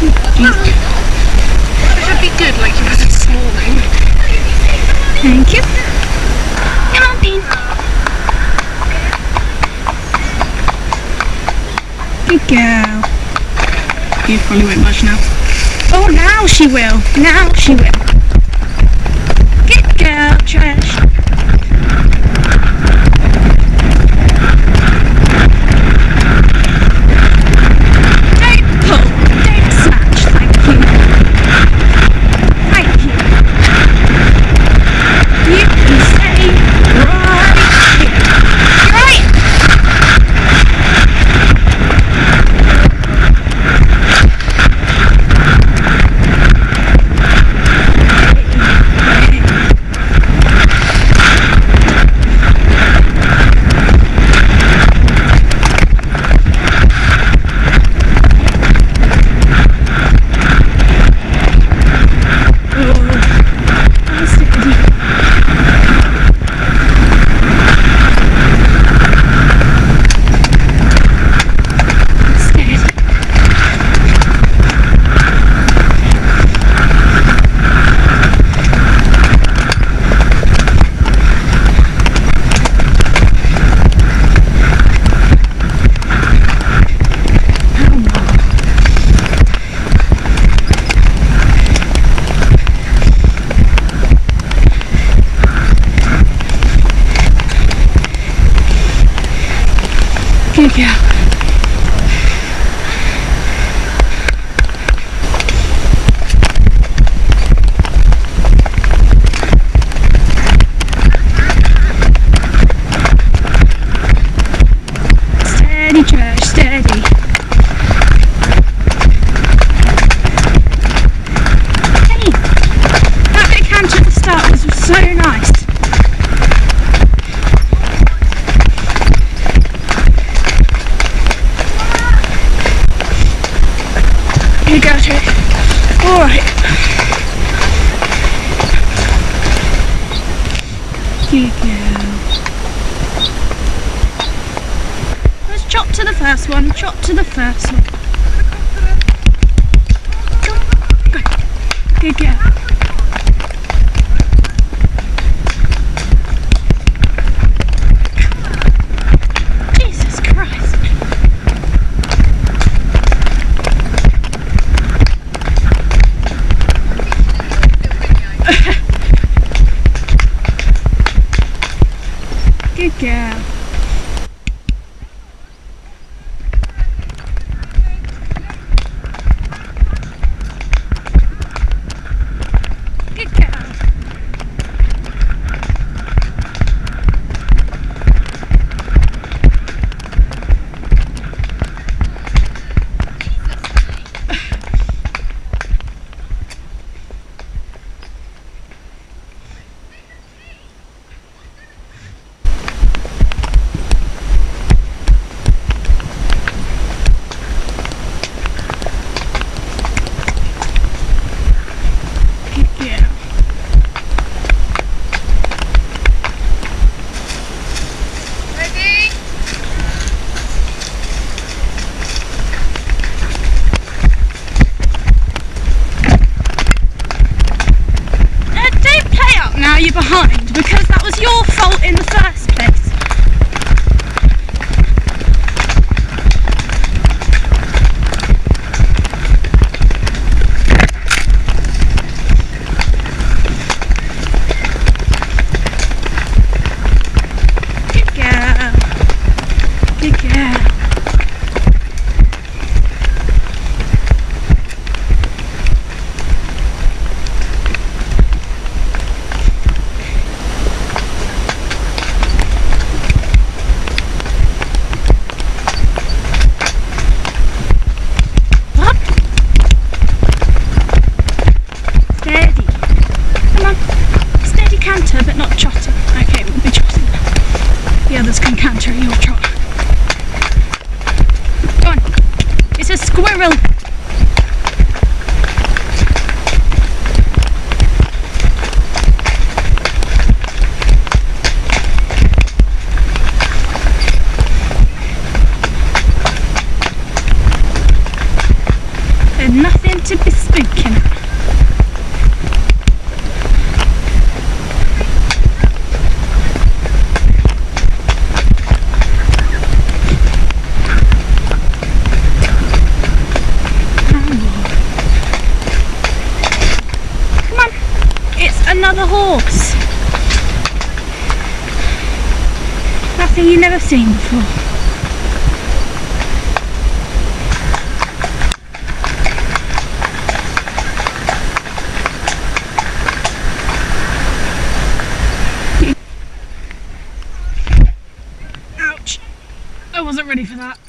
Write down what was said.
It should be good like you was this morning. Thank you. Come on, Bean. Good girl. You probably won't budge now. Oh, now she will. Now she will. Good girl, Trish. Don't pull. Don't snatch. Thank you. Thank you. You can stay right here. Right. Good Girl. Let's chop to the first one. Chop to the first one. Good girl. Jesus Christ. Good girl. Good girl. Good girl. Ready? Uh, don't now you're behind because that was your fault in the first place. Good girl. Good girl. It's a squirrel. There's nothing seem to be spooking. Come on, it's another horse. Nothing you've never seen before. I wasn't ready for that.